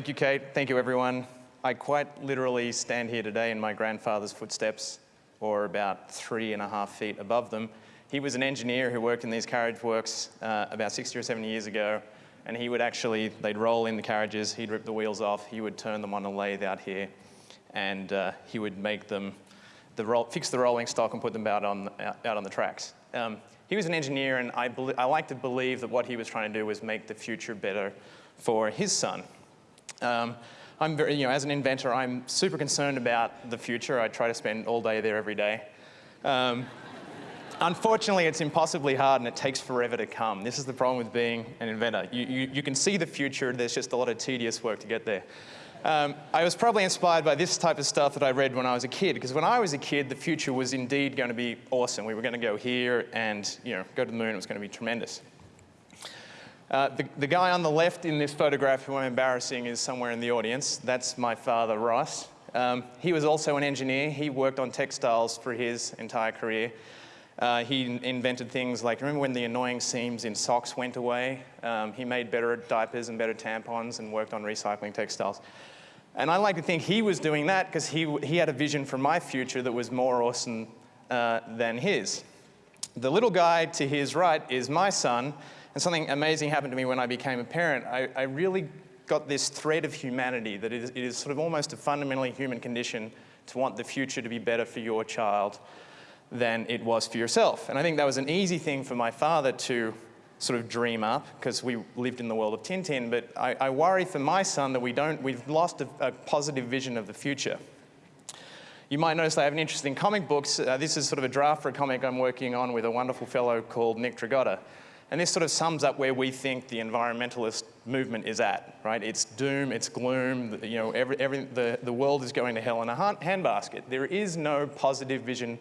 Thank you, Kate. Thank you, everyone. I quite literally stand here today in my grandfather's footsteps, or about three and a half feet above them. He was an engineer who worked in these carriage works uh, about 60 or 70 years ago, and he would actually, they'd roll in the carriages, he'd rip the wheels off, he would turn them on a lathe out here, and uh, he would make them, the roll, fix the rolling stock and put them out on, out on the tracks. Um, he was an engineer, and I, I like to believe that what he was trying to do was make the future better for his son. Um, I'm very, you know, as an inventor, I'm super concerned about the future. I try to spend all day there every day. Um, unfortunately, it's impossibly hard and it takes forever to come. This is the problem with being an inventor. You, you, you can see the future, there's just a lot of tedious work to get there. Um, I was probably inspired by this type of stuff that I read when I was a kid, because when I was a kid, the future was indeed going to be awesome. We were going to go here and you know, go to the moon. It was going to be tremendous. Uh, the, the, guy on the left in this photograph who I'm embarrassing is somewhere in the audience. That's my father, Ross. Um, he was also an engineer. He worked on textiles for his entire career. Uh, he invented things like, remember when the annoying seams in socks went away? Um, he made better diapers and better tampons and worked on recycling textiles. And I like to think he was doing that because he, he had a vision for my future that was more awesome uh, than his. The little guy to his right is my son, and something amazing happened to me when I became a parent. I, I really got this thread of humanity that it is, it is sort of almost a fundamentally human condition to want the future to be better for your child than it was for yourself. And I think that was an easy thing for my father to sort of dream up because we lived in the world of Tintin, but I, I worry for my son that we don't, we've lost a, a, positive vision of the future. You might notice I have an interest in comic books. Uh, this is sort of a draft for a comic I'm working on with a wonderful fellow called Nick Dragotta. And this sort of sums up where we think the environmentalist movement is at, right? It's doom, it's gloom, you know, every, every, the, the world is going to hell in a handbasket. There is no positive vision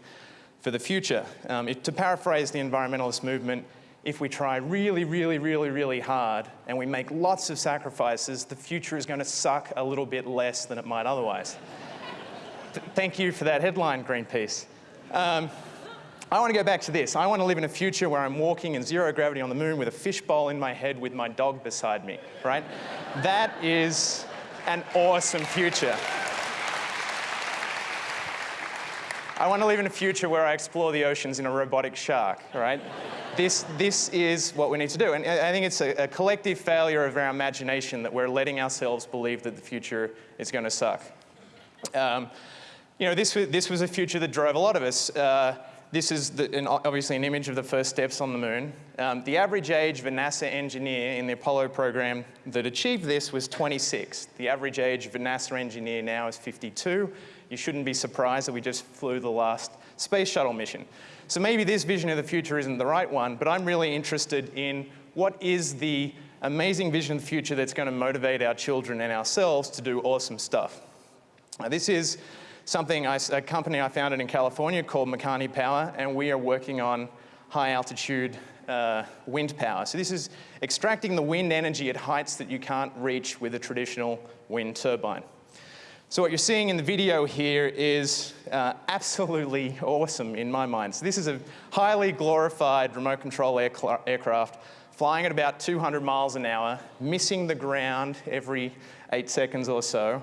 for the future. Um, to paraphrase the environmentalist movement, if we try really, really, really, really hard and we make lots of sacrifices, the future is going to suck a little bit less than it might otherwise. Th thank you for that headline, Greenpeace. Um, I want to go back to this. I want to live in a future where I'm walking in zero gravity on the moon with a fishbowl in my head with my dog beside me, right? that is an awesome future. I want to live in a future where I explore the oceans in a robotic shark, right? this, this is what we need to do. And I think it's a, a, collective failure of our imagination that we're letting ourselves believe that the future is going to suck. Um, you know, this, this was a future that drove a lot of us. Uh, this is the, an, obviously an image of the first steps on the moon. Um, the average age of a NASA engineer in the Apollo program that achieved this was 26. The average age of a NASA engineer now is 52 you shouldn't be surprised that we just flew the last space shuttle mission. So maybe this vision of the future isn't the right one, but I'm really interested in what is the amazing vision of the future that's going to motivate our children and ourselves to do awesome stuff. Now, this is something, I, a company I founded in California called Makani Power, and we are working on high altitude uh, wind power. So this is extracting the wind energy at heights that you can't reach with a traditional wind turbine. So what you're seeing in the video here is uh, absolutely awesome in my mind. So this is a highly glorified remote control aircraft flying at about 200 miles an hour, missing the ground every eight seconds or so.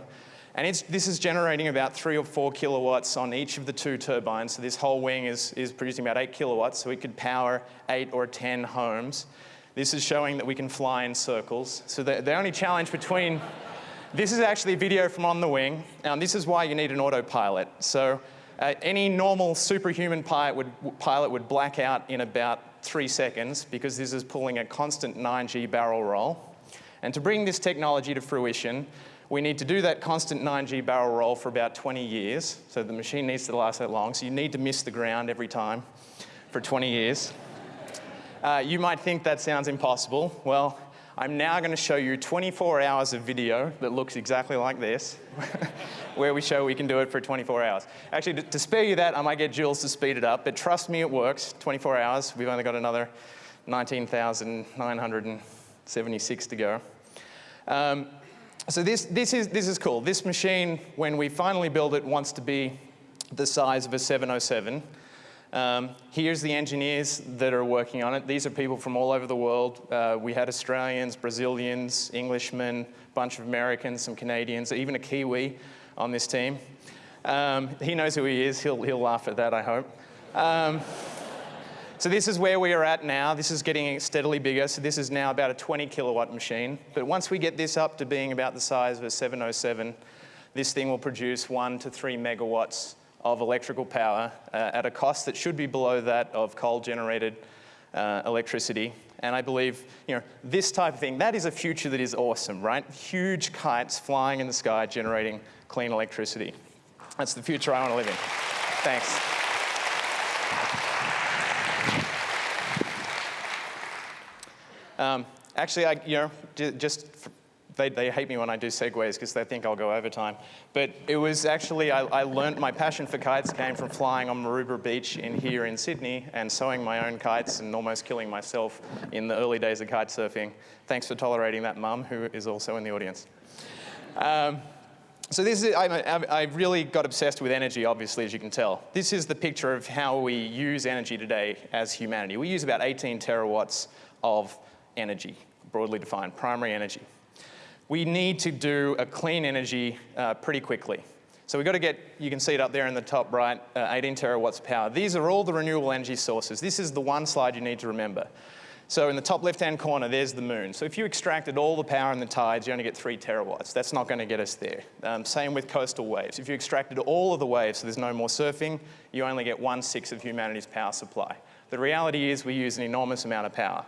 And this is generating about three or four kilowatts on each of the two turbines. So this whole wing is, is producing about eight kilowatts, so it could power eight or 10 homes. This is showing that we can fly in circles. So the, the only challenge between this is actually a video from on the wing, and this is why you need an autopilot. So uh, any normal superhuman pilot would, pilot would black out in about three seconds because this is pulling a constant 9G barrel roll. And to bring this technology to fruition, we need to do that constant 9G barrel roll for about 20 years. So the machine needs to last that long. So you need to miss the ground every time for 20 years. Uh, you might think that sounds impossible. Well, I'm now going to show you 24 hours of video that looks exactly like this, where we show we can do it for 24 hours. Actually, to, to, spare you that, I might get Jules to speed it up, but trust me, it works. 24 hours, we've only got another 19,976 to go. Um, so this, this, is, this is cool. This machine, when we finally build it, wants to be the size of a 707. Um, here's the engineers that are working on it. These are people from all over the world. Uh, we had Australians, Brazilians, Englishmen, a bunch of Americans, some Canadians, even a Kiwi on this team. Um, he knows who he is. He'll, he'll laugh at that, I hope. Um, so this is where we are at now. This is getting steadily bigger. So this is now about a 20 kilowatt machine. But once we get this up to being about the size of a 707, this thing will produce one to three megawatts of electrical power uh, at a cost that should be below that of coal-generated uh, electricity. And I believe, you know, this type of thing, that is a future that is awesome, right? Huge kites flying in the sky generating clean electricity. That's the future I want to live in. Thanks. Um, actually, I, you know, just they, they hate me when I do segues because they think I'll go overtime. But it was actually, I, I learned my passion for kites came from flying on Maroubra Beach in here in Sydney and sewing my own kites and almost killing myself in the early days of kite surfing. Thanks for tolerating that mum, who is also in the audience. Um, so this is, I, I really got obsessed with energy, obviously, as you can tell. This is the picture of how we use energy today as humanity. We use about 18 terawatts of energy, broadly defined, primary energy we need to do a clean energy uh, pretty quickly. So we've got to get, you can see it up there in the top right, uh, 18 terawatts power. These are all the renewable energy sources. This is the one slide you need to remember. So in the top left-hand corner, there's the moon. So if you extracted all the power in the tides, you only get three terawatts. That's not going to get us there. Um, same with coastal waves. If you extracted all of the waves, so there's no more surfing, you only get one-sixth of humanity's power supply. The reality is we use an enormous amount of power.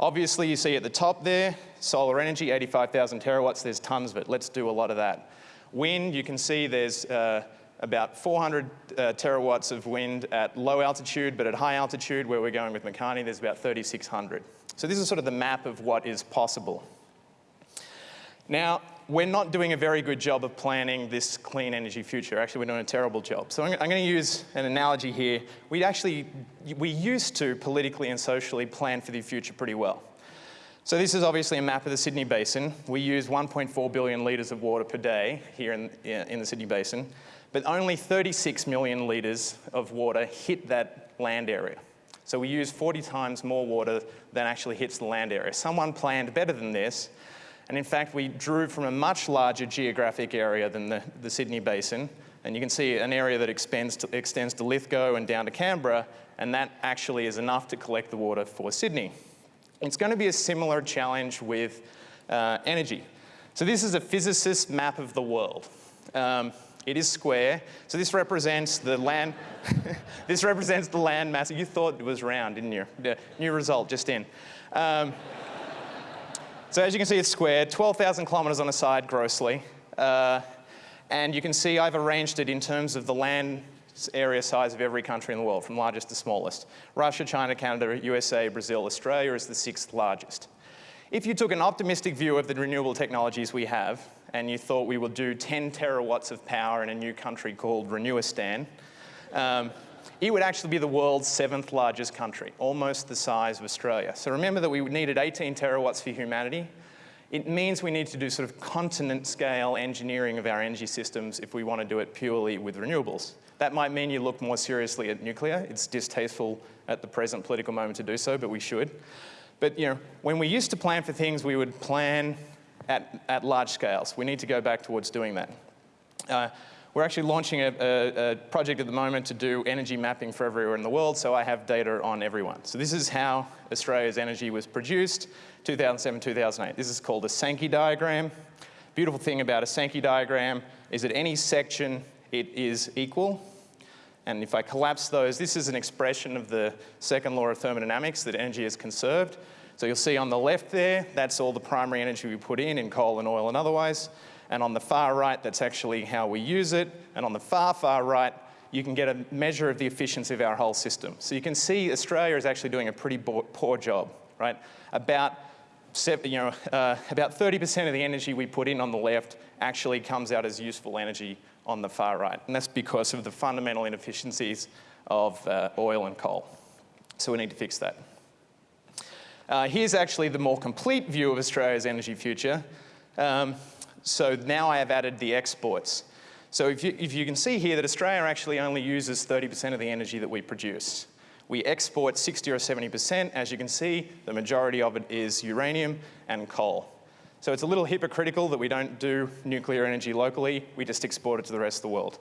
Obviously, you see at the top there, solar energy, 85,000 terawatts, there's tons of it. Let's do a lot of that. Wind, you can see there's uh, about 400 uh, terawatts of wind at low altitude, but at high altitude, where we're going with Makani, there's about 3,600. So this is sort of the map of what is possible. Now, we're not doing a very good job of planning this clean energy future. Actually, we're doing a terrible job. So I'm, I'm going to use an analogy here. We actually, we used to politically and socially plan for the future pretty well. So this is obviously a map of the Sydney Basin. We use 1.4 billion litres of water per day here in, in the Sydney Basin, but only 36 million litres of water hit that land area. So we use 40 times more water than actually hits the land area. Someone planned better than this, and in fact, we drew from a much larger geographic area than the, the Sydney Basin. And you can see an area that extends to, extends to Lithgow and down to Canberra, and that actually is enough to collect the water for Sydney. It's going to be a similar challenge with uh, energy. So this is a physicist map of the world. Um, it is square, so this represents the land, this represents the land mass. You thought it was round, didn't you? The new result just in. Um, so as you can see, it's squared, 12,000 kilometers on a side grossly. Uh, and you can see I've arranged it in terms of the land area size of every country in the world, from largest to smallest. Russia, China, Canada, USA, Brazil, Australia is the sixth largest. If you took an optimistic view of the renewable technologies we have, and you thought we would do 10 terawatts of power in a new country called Renewistan, um, it would actually be the world's seventh largest country, almost the size of Australia. So remember that we needed 18 terawatts for humanity. It means we need to do sort of continent scale engineering of our energy systems if we want to do it purely with renewables. That might mean you look more seriously at nuclear. It's distasteful at the present political moment to do so, but we should. But you know, when we used to plan for things, we would plan at, at large scales. We need to go back towards doing that. Uh, we're actually launching a, a, a, project at the moment to do energy mapping for everywhere in the world, so I have data on everyone. So this is how Australia's energy was produced, 2007, 2008. This is called a Sankey diagram. Beautiful thing about a Sankey diagram is that any section, it is equal. And if I collapse those, this is an expression of the second law of thermodynamics, that energy is conserved. So you'll see on the left there, that's all the primary energy we put in, in coal and oil and otherwise. And on the far right, that's actually how we use it. And on the far, far right, you can get a measure of the efficiency of our whole system. So you can see Australia is actually doing a pretty poor job, right? About you know, uh, about 30% of the energy we put in on the left actually comes out as useful energy on the far right. And that's because of the fundamental inefficiencies of uh, oil and coal. So we need to fix that. Uh, here's actually the more complete view of Australia's energy future. Um, so now I have added the exports. So if you, if you can see here that Australia actually only uses 30% of the energy that we produce. We export 60 or 70%. As you can see, the majority of it is uranium and coal. So it's a little hypocritical that we don't do nuclear energy locally, we just export it to the rest of the world.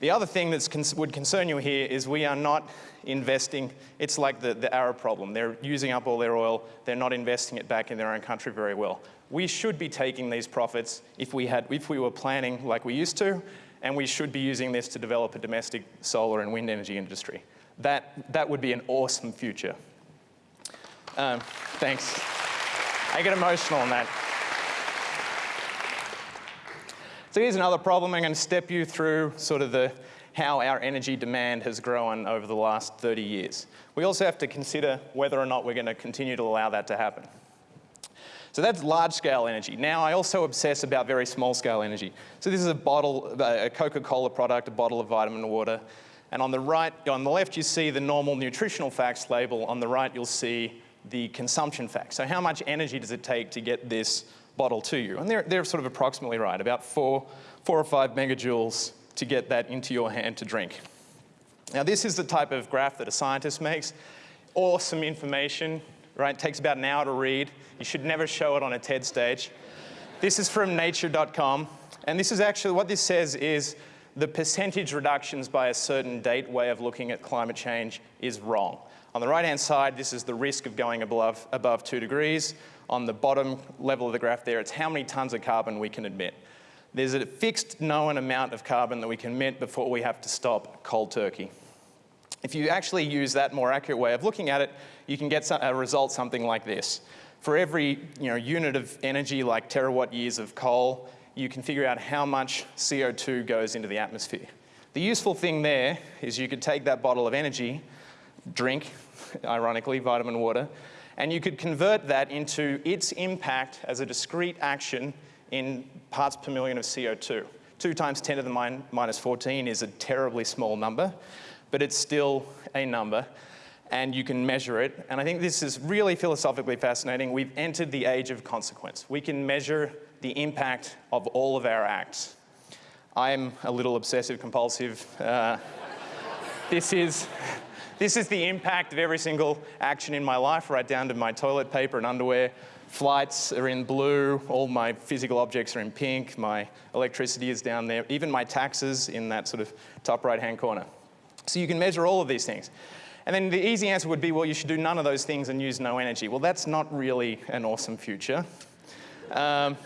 The other thing that would concern you here is we are not investing, it's like the, the Arab problem. They're using up all their oil, they're not investing it back in their own country very well. We should be taking these profits if we, had, if we were planning like we used to, and we should be using this to develop a domestic solar and wind energy industry. That, that would be an awesome future. Um, thanks. I get emotional on that. So here's another problem. I'm going to step you through sort of the how our energy demand has grown over the last 30 years. We also have to consider whether or not we're going to continue to allow that to happen. So that's large scale energy. Now I also obsess about very small scale energy. So this is a bottle, a Coca-Cola product, a bottle of vitamin water. And on the right, on the left you see the normal nutritional facts label. On the right you'll see the consumption facts. So how much energy does it take to get this bottle to you. And they're, they're sort of approximately right, about four, four or five megajoules to get that into your hand to drink. Now this is the type of graph that a scientist makes. Awesome information, right? It takes about an hour to read. You should never show it on a TED stage. This is from nature.com. And this is actually, what this says is the percentage reductions by a certain date way of looking at climate change is wrong. On the right-hand side, this is the risk of going above, above two degrees on the bottom level of the graph there, it's how many tons of carbon we can emit. There's a fixed known amount of carbon that we can emit before we have to stop cold turkey. If you actually use that more accurate way of looking at it, you can get a uh, result something like this. For every you know, unit of energy like terawatt years of coal, you can figure out how much CO2 goes into the atmosphere. The useful thing there is you could take that bottle of energy, drink, ironically, vitamin water, and you could convert that into its impact as a discrete action in parts per million of CO2. 2 times 10 to the min minus 14 is a terribly small number, but it's still a number, and you can measure it. And I think this is really philosophically fascinating. We've entered the age of consequence. We can measure the impact of all of our acts. I'm a little obsessive compulsive. Uh, this is this is the impact of every single action in my life, right down to my toilet paper and underwear. Flights are in blue, all my physical objects are in pink, my electricity is down there, even my taxes in that sort of top right-hand corner. So you can measure all of these things. And then the easy answer would be, well, you should do none of those things and use no energy. Well, that's not really an awesome future. Um,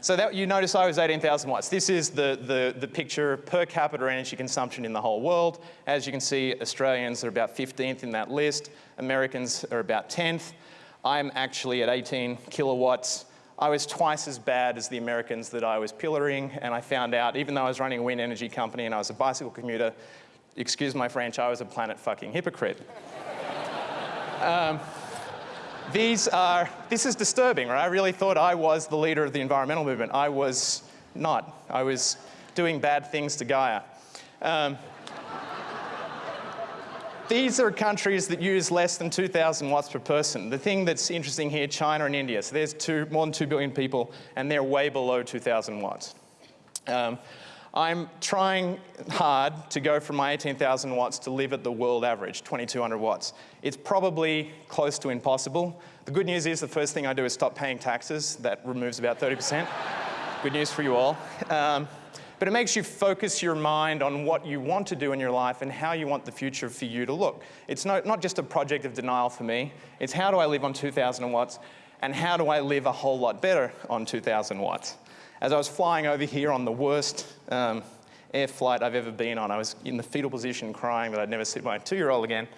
so that, you notice I was 18,000 watts. This is the, the, the picture per capita energy consumption in the whole world. As you can see, Australians are about 15th in that list. Americans are about 10th. I'm actually at 18 kilowatts. I was twice as bad as the Americans that I was pillaring, and I found out, even though I was running a wind energy company and I was a bicycle commuter, excuse my French, I was a planet fucking hypocrite. um, these are, this is disturbing, right? I really thought I was the leader of the environmental movement. I was not. I was doing bad things to Gaia. Um, these are countries that use less than 2,000 watts per person. The thing that's interesting here, China and India. So there's two, more than 2 billion people, and they're way below 2,000 watts. Um, I'm trying hard to go from my 18,000 watts to live at the world average, 2,200 watts. It's probably close to impossible. The good news is the first thing I do is stop paying taxes. That removes about 30%. good news for you all. Um, but it makes you focus your mind on what you want to do in your life and how you want the future for you to look. It's not, not just a project of denial for me. It's how do I live on 2,000 watts and how do I live a whole lot better on 2,000 watts. As I was flying over here on the worst um, air flight I've ever been on, I was in the fetal position crying that I'd never see my two-year-old again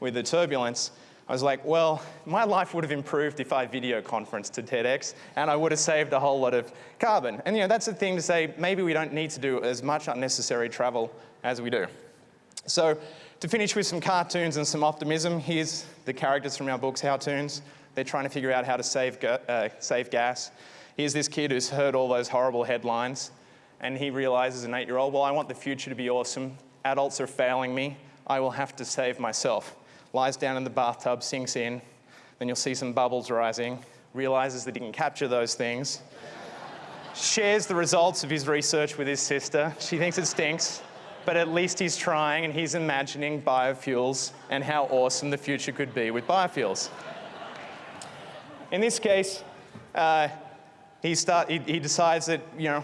with the turbulence. I was like, well, my life would have improved if I video conferenced to TEDx and I would have saved a whole lot of carbon. And you know, that's the thing to say, maybe we don't need to do as much unnecessary travel as we do. So to finish with some cartoons and some optimism, here's the characters from our books, Howtoons. They're trying to figure out how to save, uh, save gas. Here's this kid who's heard all those horrible headlines and he realizes an eight-year-old, well, I want the future to be awesome. Adults are failing me. I will have to save myself. Lies down in the bathtub, sinks in. Then you'll see some bubbles rising. Realizes that he can capture those things. shares the results of his research with his sister. She thinks it stinks, but at least he's trying and he's imagining biofuels and how awesome the future could be with biofuels. In this case, uh, he, start, he, he decides that, you know,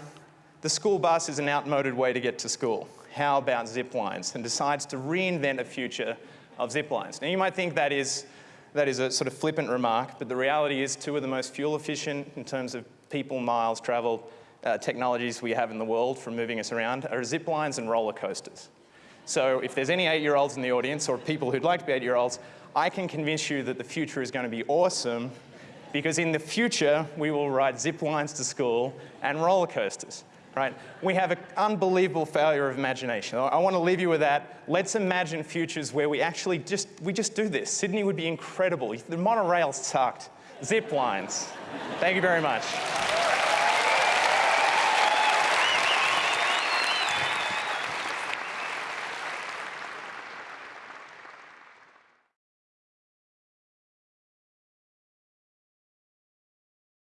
the school bus is an outmoded way to get to school. How about zip lines? And decides to reinvent a future of zip lines. Now you might think that is, that is a sort of flippant remark, but the reality is two of the most fuel efficient in terms of people miles traveled uh, technologies we have in the world for moving us around are zip lines and roller coasters. So if there's any eight-year-olds in the audience or people who'd like to be eight-year-olds, I can convince you that the future is going to be awesome because in the future, we will ride zip lines to school and roller coasters right? We have an unbelievable failure of imagination. I want to leave you with that. Let's imagine futures where we actually just, we just do this. Sydney would be incredible. The monorail sucked. Zip lines. Thank you very much.